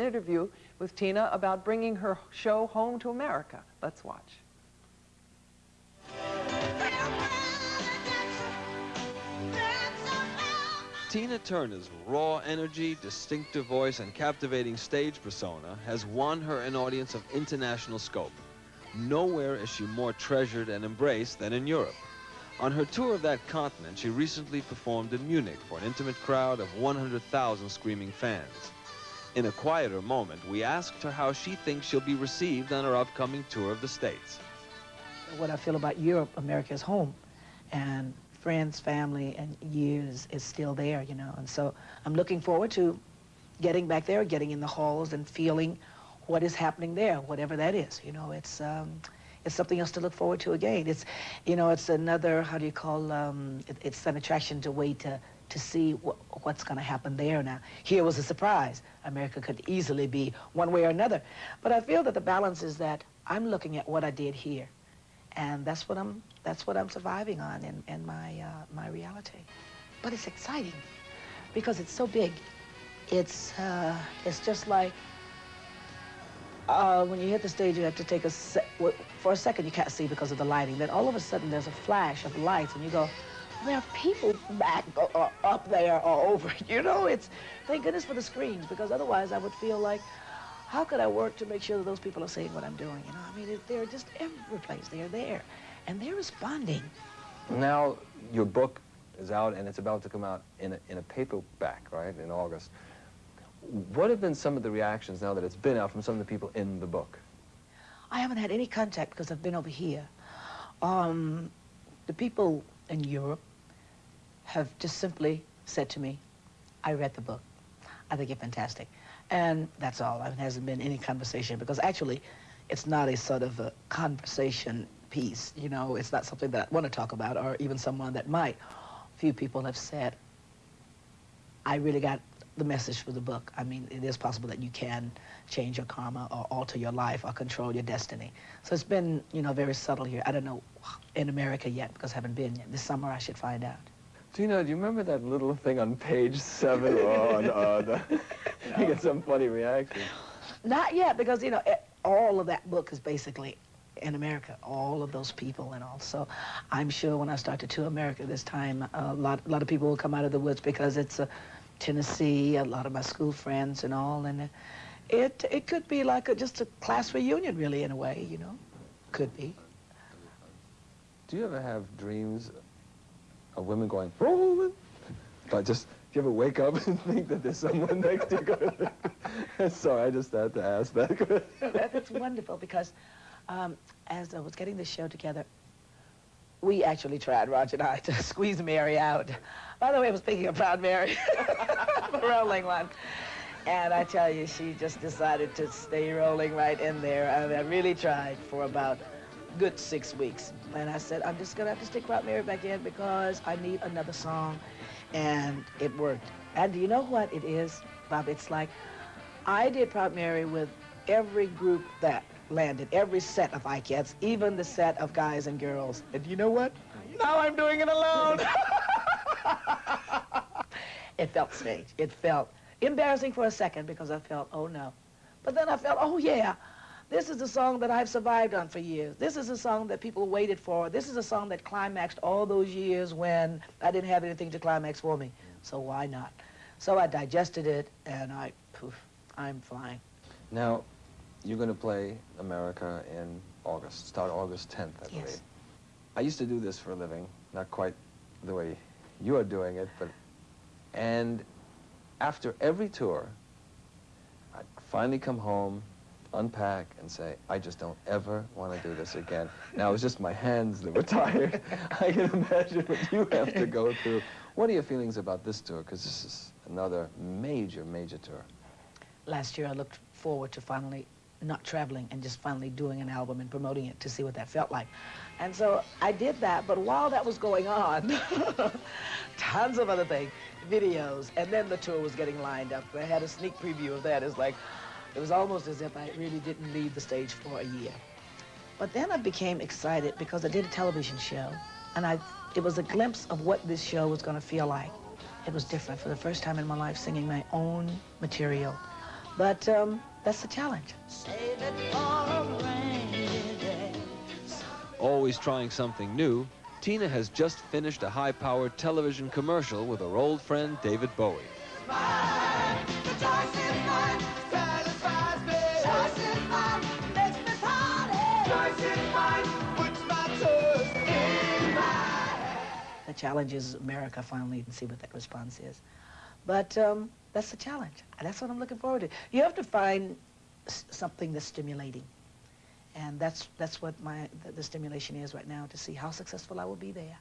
interview with Tina about bringing her show home to America. Let's watch. Tina Turner's raw energy, distinctive voice, and captivating stage persona has won her an audience of international scope. Nowhere is she more treasured and embraced than in Europe. On her tour of that continent, she recently performed in Munich for an intimate crowd of 100,000 screaming fans. In a quieter moment, we asked her how she thinks she'll be received on her upcoming tour of the States. What I feel about Europe, America's home, and friends, family, and years is still there, you know. And so I'm looking forward to getting back there, getting in the halls and feeling what is happening there, whatever that is. You know, it's um, it's something else to look forward to again. It's, you know, it's another, how do you call, um, it, it's an attraction to wait to to see wh what's going to happen there now. Here was a surprise. America could easily be one way or another. But I feel that the balance is that I'm looking at what I did here. And that's what I'm, that's what I'm surviving on in, in my, uh, my reality. But it's exciting because it's so big. It's, uh, it's just like uh, when you hit the stage, you have to take a, for a second you can't see because of the lighting. Then all of a sudden there's a flash of lights and you go, there are people back uh, up there or over. You know, it's thank goodness for the screens because otherwise I would feel like, how could I work to make sure that those people are seeing what I'm doing? You know, I mean, they're just every place. They're there, and they're responding. Now your book is out and it's about to come out in a, in a paperback, right, in August. What have been some of the reactions now that it's been out from some of the people in the book? I haven't had any contact because I've been over here. Um, the people in Europe have just simply said to me, I read the book. I think it's fantastic. And that's all. It hasn't been any conversation because actually it's not a sort of a conversation piece. You know, it's not something that I want to talk about or even someone that might. Few people have said, I really got the message for the book. I mean, it is possible that you can change your karma or alter your life or control your destiny. So it's been, you know, very subtle here. I don't know in America yet because I haven't been yet. This summer I should find out. Tina, do you remember that little thing on page seven? oh, no, no. you get some funny reaction. Not yet, because, you know, all of that book is basically in America, all of those people and all. So I'm sure when I start to tour America this time, a lot, a lot of people will come out of the woods because it's uh, Tennessee, a lot of my school friends and all. And it, it could be like a, just a class reunion, really, in a way, you know. Could be. Do you ever have dreams of women going, rolling. But just, do you ever wake up and think that there's someone next to you? Sorry, I just had to ask that. That's wonderful because um, as I was getting the show together, we actually tried, Roger and I, to squeeze Mary out. By the way, I was speaking of Proud Mary, the rolling one. And I tell you, she just decided to stay rolling right in there. I, mean, I really tried for about good six weeks. And I said, I'm just going to have to stick Proud Mary back in because I need another song. And it worked. And do you know what it is, Bob? It's like I did Proud Mary with every group that landed, every set of Ikettes, even the set of guys and girls. And you know what? Now I'm doing it alone. it felt strange. It felt embarrassing for a second because I felt, oh no. But then I felt, oh yeah, this is a song that I've survived on for years. This is a song that people waited for. This is a song that climaxed all those years when I didn't have anything to climax for me. So why not? So I digested it, and I, poof, I'm flying. Now, you're going to play America in August, start August 10th, I believe. Yes. I used to do this for a living, not quite the way you are doing it, but, and after every tour, I'd finally come home, unpack and say, I just don't ever want to do this again. Now, it was just my hands that were tired. I can imagine what you have to go through. What are your feelings about this tour? Because this is another major, major tour. Last year, I looked forward to finally not traveling and just finally doing an album and promoting it to see what that felt like. And so I did that, but while that was going on, tons of other things, videos, and then the tour was getting lined up. I had a sneak preview of that. It's like, it was almost as if I really didn't leave the stage for a year. But then I became excited because I did a television show, and I, it was a glimpse of what this show was going to feel like. It was different for the first time in my life, singing my own material, But um, that's the challenge. Always trying something new, Tina has just finished a high-powered television commercial with her old friend David Bowie. The challenge is America finally and see what that response is. But um, that's the challenge. That's what I'm looking forward to. You have to find s- something that's stimulating. And that's, that's what my, the, the stimulation is right now, to see how successful I will be there.